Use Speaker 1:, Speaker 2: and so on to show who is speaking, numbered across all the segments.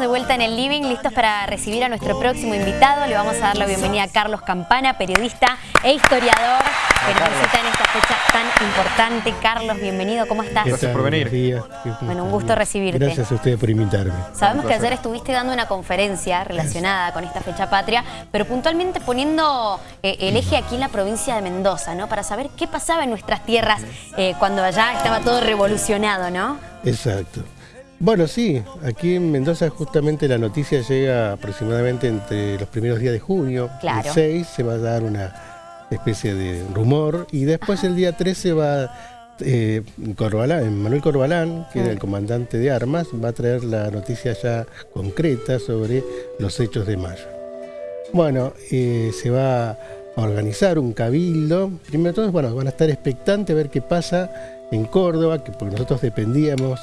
Speaker 1: estamos de vuelta en el living, listos para recibir a nuestro próximo invitado. Le vamos a dar la bienvenida a Carlos Campana, periodista e historiador que nos visita en esta fecha tan importante. Carlos, bienvenido, ¿cómo estás?
Speaker 2: Gracias por venir.
Speaker 1: Bueno, un gusto recibirte.
Speaker 3: Gracias a ustedes por invitarme.
Speaker 1: Sabemos que ayer estuviste dando una conferencia relacionada con esta fecha patria, pero puntualmente poniendo eh, el eje aquí en la provincia de Mendoza, ¿no? Para saber qué pasaba en nuestras tierras eh, cuando allá estaba todo revolucionado, ¿no?
Speaker 3: Exacto. Bueno, sí, aquí en Mendoza justamente la noticia llega aproximadamente entre los primeros días de junio.
Speaker 1: Claro.
Speaker 3: El 6 se va a dar una especie de rumor y después el día 13 va eh, Corbalán, Manuel Corbalán, que era el comandante de armas, va a traer la noticia ya concreta sobre los hechos de mayo. Bueno, eh, se va a organizar un cabildo. Primero de todo, bueno, van a estar expectantes a ver qué pasa en Córdoba, que porque nosotros dependíamos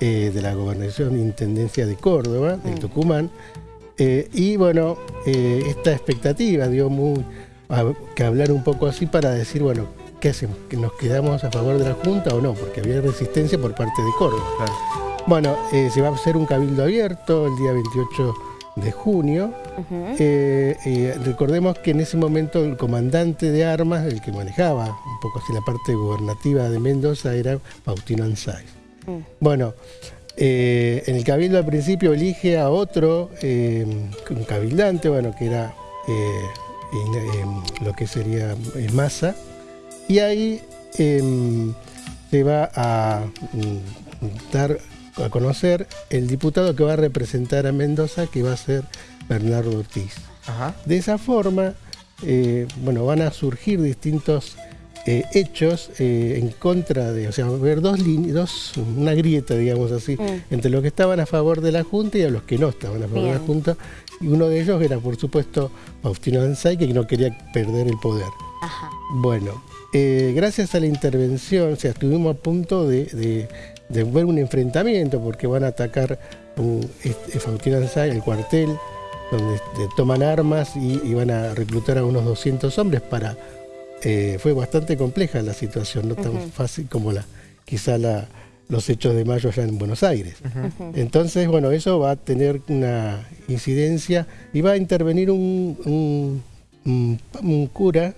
Speaker 3: eh, de la gobernación intendencia de Córdoba, del mm. Tucumán. Eh, y bueno, eh, esta expectativa dio muy, que hablar un poco así para decir, bueno, ¿qué hacemos? ¿Que ¿Nos quedamos a favor de la Junta o no? Porque había resistencia por parte de Córdoba. Bueno, se va a hacer un cabildo abierto el día 28 de junio. recordemos que en ese momento el comandante de armas, el que manejaba un poco así la parte gobernativa de Mendoza, era Faustino Anzai. Mm. Bueno, eh, en el cabildo al principio elige a otro, eh, un cabildante, bueno, que era eh, lo que sería masa, y ahí em, se va a mm, dar a conocer el diputado que va a representar a Mendoza, que va a ser Bernardo Ortiz. De esa forma, bueno, van a surgir distintos eh, hechos eh, en contra de, o sea, ver dos líneas, una grieta, digamos así, mm. entre los que estaban a favor de la Junta y a los que no estaban a favor de la Junta. Y uno de ellos era, por supuesto, Faustino Ansay, que no quería perder el poder. Bueno, eh, gracias a la intervención, o sea, estuvimos a punto de, ver un enfrentamiento, porque van a atacar un, este, Faustino Ansay, el cuartel, donde este, toman armas y, y van a reclutar a unos 200 hombres para eh, fue bastante compleja la situación, no tan fácil como la quizá la, los hechos de mayo allá en Buenos Aires. Entonces, bueno, eso va a tener una incidencia y va a intervenir un, un, cura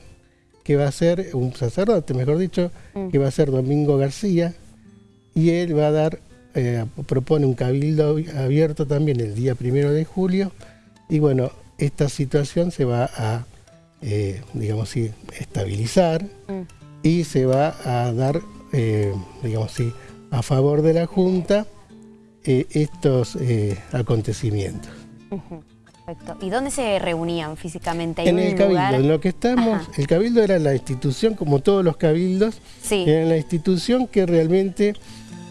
Speaker 3: que va a ser, un sacerdote, mejor dicho, mm. que va a ser Domingo García, y él va a dar, eh, propone un cabildo abierto también el día primero de julio, y bueno, esta situación se va a eh, digamos así, estabilizar mm. y se va a dar, eh, digamos así, a favor de la Junta eh, estos acontecimientos.
Speaker 1: Perfecto. ¿Y dónde se reunían físicamente?
Speaker 3: En el Cabildo, en lo que estamos, el Cabildo era la institución, como todos los cabildos, era la institución que realmente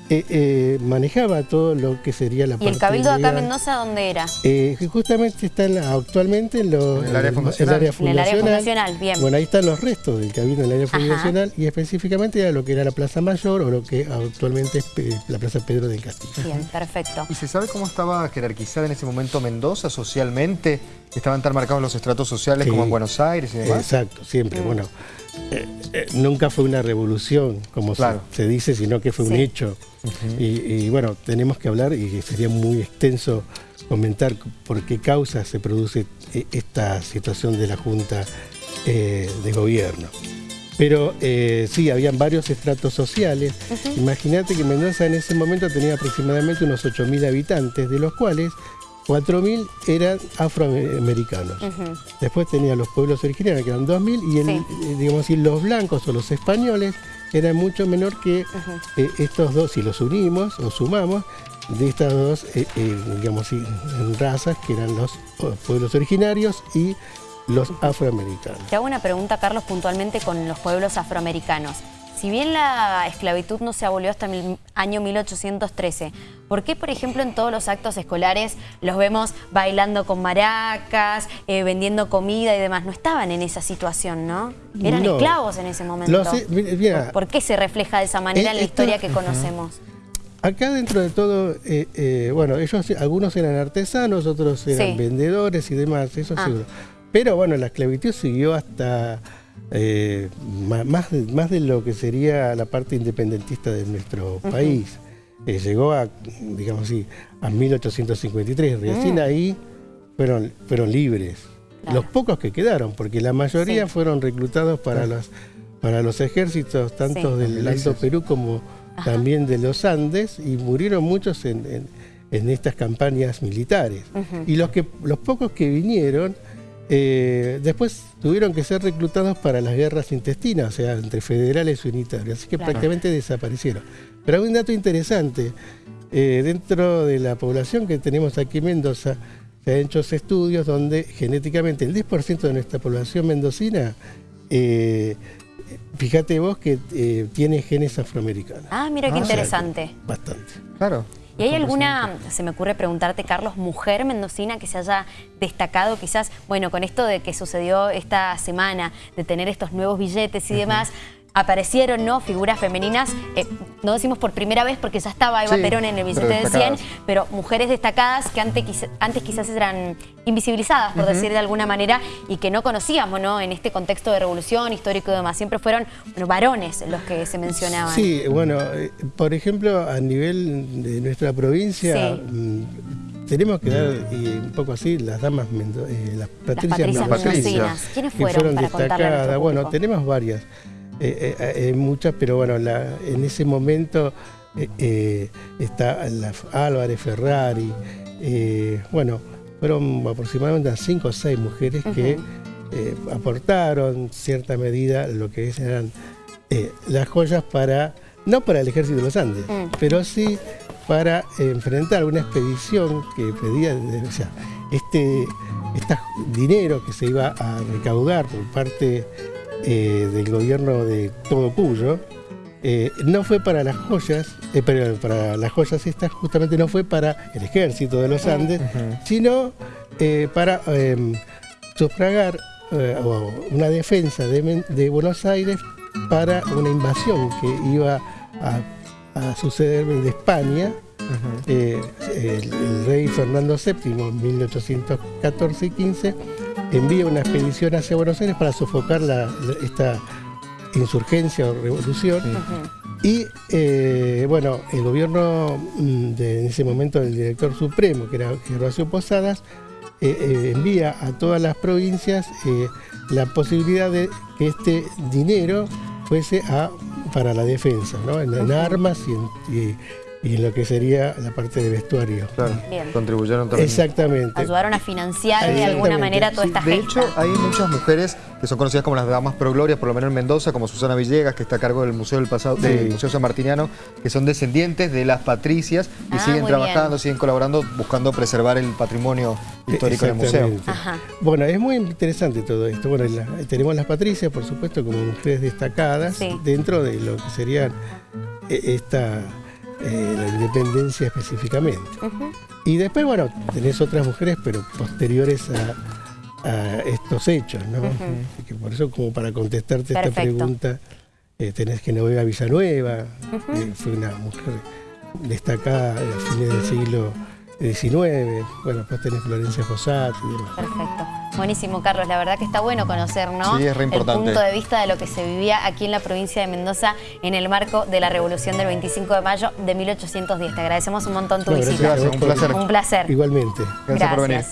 Speaker 3: eh, eh, manejaba todo lo que sería la
Speaker 1: ¿Y el Cabildo de acá Mendoza dónde era?
Speaker 3: Eh, justamente está actualmente en,
Speaker 2: el área fundacional.
Speaker 1: En el área fundacional, bien.
Speaker 3: Bueno, ahí están los restos del Cabildo en el área fundacional y específicamente era lo que era la Plaza Mayor o lo que actualmente es la Plaza Pedro del Castillo.
Speaker 1: Bien, perfecto.
Speaker 2: ¿Y se sabe cómo estaba jerarquizada en ese momento Mendoza socialmente? ¿Estaban tan marcados los estratos sociales como en Buenos Aires y demás?
Speaker 3: Exacto, siempre. Mm. Bueno, nunca fue una revolución, como se, dice, sino que fue un hecho. Y, bueno, tenemos que hablar y sería muy extenso comentar por qué causa se produce e, esta situación de la Junta eh, de Gobierno. Pero eh, sí, habían varios estratos sociales. Imagínate que Mendoza en ese momento tenía aproximadamente unos 8.000 habitantes, de los cuales 4.000 eran afroamericanos. Después tenía los pueblos originarios, que eran 2.000, y el, eh, digamos así, los blancos o los españoles eran mucho menor que eh, estos dos, si los unimos o sumamos, de estas dos, eh, digamos así, razas, que eran los pueblos originarios y los afroamericanos.
Speaker 1: Te hago una pregunta, Carlos, puntualmente con los pueblos afroamericanos. Si bien la esclavitud no se abolió hasta el año 1813, ¿por qué, por ejemplo, en todos los actos escolares los vemos bailando con maracas, eh, vendiendo comida y demás? No estaban en esa situación, ¿no? Eran esclavos en ese momento. ¿Por, qué se refleja de esa manera en la historia que conocemos?
Speaker 3: Acá dentro de todo, eh, eh, bueno, ellos algunos eran artesanos, otros eran vendedores y demás, eso ah. seguro. Pero bueno, la esclavitud siguió hasta eh, más, más de lo que sería la parte independentista de nuestro país. eh, llegó a, digamos así, a 1853. Recién mm. ahí fueron, fueron libres. Los pocos que quedaron, porque la mayoría fueron reclutados para, los, para los ejércitos, tanto del Alto Perú como también de los Andes, y murieron muchos en, estas campañas militares. Y los, que, los pocos que vinieron, eh, después tuvieron que ser reclutados para las guerras intestinas, o sea, entre federales y unitarios, así que prácticamente desaparecieron. Pero hay un dato interesante, eh, dentro de la población que tenemos aquí en Mendoza, se han hecho estudios donde genéticamente el 10% de nuestra población mendocina, eh, fíjate vos que tiene genes afroamericanos.
Speaker 1: Ah, mira qué interesante.
Speaker 3: Bastante.
Speaker 2: Claro.
Speaker 1: ¿Y hay alguna, se me ocurre preguntarte, Carlos, mujer mendocina que se haya destacado quizás, bueno, con esto de que sucedió esta semana, de tener estos nuevos billetes y demás, aparecieron ¿no? figuras femeninas, eh, no decimos por primera vez porque ya estaba Eva Perón en el billete de 100, pero mujeres destacadas que antes, antes quizás eran invisibilizadas, por decir de alguna manera, y que no conocíamos ¿no? en este contexto de revolución histórico y demás. Siempre fueron varones los que se mencionaban.
Speaker 3: Sí, bueno, eh, por ejemplo, a nivel de nuestra provincia... Mm, tenemos que dar un poco así las damas, eh, las patricias,
Speaker 1: las patricias ¿Quiénes fueron, para destacadas?
Speaker 3: Bueno, tenemos varias. Eh, eh, eh, muchas, pero bueno, en ese momento está Álvarez Ferrari, bueno, fueron aproximadamente cinco o seis mujeres que aportaron cierta medida lo que eran las joyas para, no para el ejército de los Andes, mm. pero sí para enfrentar una expedición que pedía, o sea, este, este dinero que se iba a recaudar por parte eh, del gobierno de Todo Cuyo, eh, no fue para las joyas, eh, pero para las joyas estas justamente no fue para el ejército de los Andes, sino para em, sufragar una defensa de, Buenos Aires para una invasión que iba a, suceder de España. el, el, rey Fernando VII en 1814 y 15 envía una expedición hacia Buenos Aires para sofocar esta insurgencia o revolución. Y eh, bueno, el gobierno mm, de, en ese momento del director supremo, que era Gervasio Posadas, eh, eh, envía a todas las provincias la posibilidad de que este dinero fuese a, para la defensa, ¿no? en, armas y, y en lo que sería la parte de vestuario.
Speaker 2: Claro, contribuyeron también.
Speaker 3: Exactamente.
Speaker 1: Ayudaron a financiar de alguna manera toda esta
Speaker 2: De hecho, hay muchas mujeres que son conocidas como las damas pro gloria, por lo menos en Mendoza, como Susana Villegas, que está a cargo del Museo del Pasado, del Museo San Martiniano, que son descendientes de las patricias y ah, siguen trabajando, siguen colaborando, buscando preservar el patrimonio histórico del museo.
Speaker 3: Bueno, es muy interesante todo esto. Bueno, tenemos las patricias, por supuesto, como mujeres destacadas dentro de lo que serían eh, esta eh, la independencia específicamente. Y después, bueno, tenés otras mujeres, pero posteriores a, estos hechos, ¿no? que por eso, como para contestarte esta pregunta, eh, tenés que Genoveva Villanueva, que fue una mujer destacada a fines del siglo 19, bueno, después tenés Florencia Fossati y demás.
Speaker 1: Perfecto. Buenísimo, Carlos. La verdad que está bueno conocer, ¿no? Sí, es re importante. El punto de vista de lo que se vivía aquí en la provincia de Mendoza en el marco de la revolución del 25 de mayo de 1810. Te agradecemos un montón tu visita.
Speaker 2: Gracias, un placer.
Speaker 1: Un placer.
Speaker 3: Igualmente.
Speaker 2: Gracias, por venir.